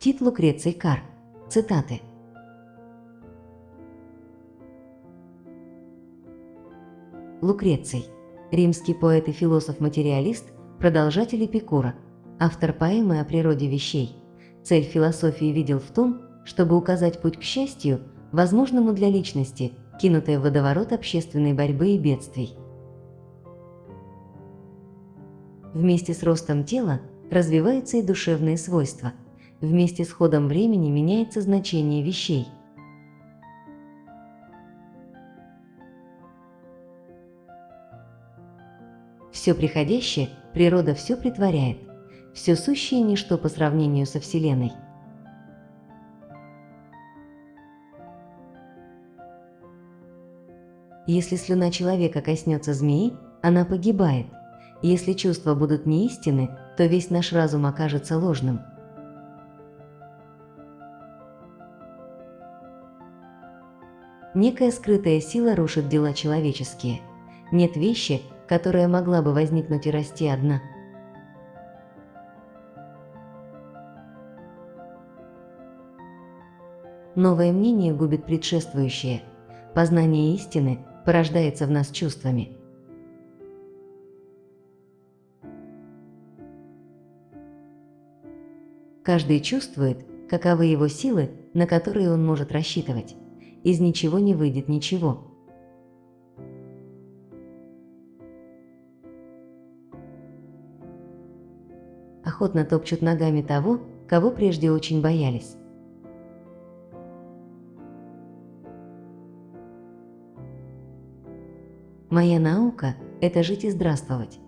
Тит Лукреций Кар. Цитаты. Лукреций. Римский поэт и философ-материалист, продолжатель Эпикура, автор поэмы о природе вещей. Цель философии видел в том, чтобы указать путь к счастью, возможному для личности, кинутой в водоворот общественной борьбы и бедствий. Вместе с ростом тела развиваются и душевные свойства. Вместе с ходом времени меняется значение вещей. Все приходящее природа все притворяет, все сущее ничто по сравнению со Вселенной. Если слюна человека коснется змеи, она погибает. Если чувства будут неистинны, то весь наш разум окажется ложным. Некая скрытая сила рушит дела человеческие. Нет вещи, которая могла бы возникнуть и расти одна. Новое мнение губит предшествующее. Познание истины порождается в нас чувствами. Каждый чувствует, каковы его силы, на которые он может рассчитывать. Из ничего не выйдет ничего. Охотно топчут ногами того, кого прежде очень боялись. Моя наука – это жить и здравствовать.